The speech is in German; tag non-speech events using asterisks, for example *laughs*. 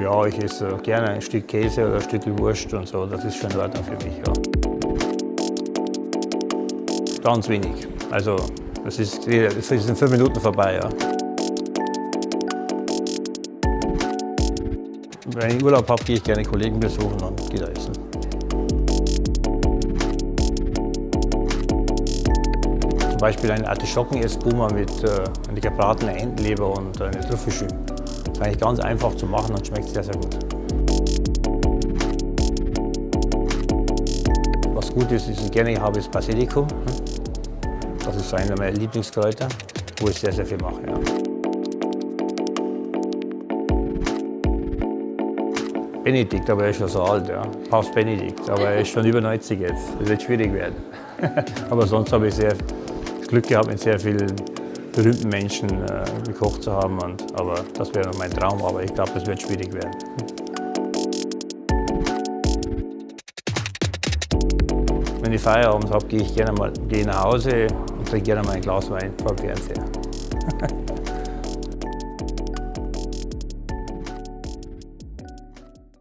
Ja, ich esse gerne ein Stück Käse oder ein Stück Wurst und so. Das ist schon in Ordnung für mich. Ja. Ganz wenig. Also, das ist, das ist in fünf Minuten vorbei. Ja. Wenn ich Urlaub habe, gehe ich gerne Kollegen besuchen und gehe da essen. Zum Beispiel ein Artischocken-Essboomer mit äh, einer gebratenen Entenleber und eine Trüffelschü. Ist eigentlich ganz einfach zu machen und schmeckt sehr, sehr gut. Was gut ist, ist ich gerne habe, ist Basilikum. Das ist einer meiner Lieblingskräuter, wo ich sehr, sehr viel mache. Ja. Benedikt, aber er ist schon so alt, ja. Papst Benedikt, aber er ist schon über 90 jetzt. Das wird schwierig werden. *laughs* aber sonst habe ich sehr Glück gehabt, mit sehr vielen berühmten Menschen äh, gekocht zu haben. Und, aber das wäre mein Traum, aber ich glaube, das wird schwierig werden. Wenn ich Feierabend habe, gehe ich gerne mal gehe nach Hause und trinke gerne mal ein Glas Wein vor dem Fernseher. *laughs*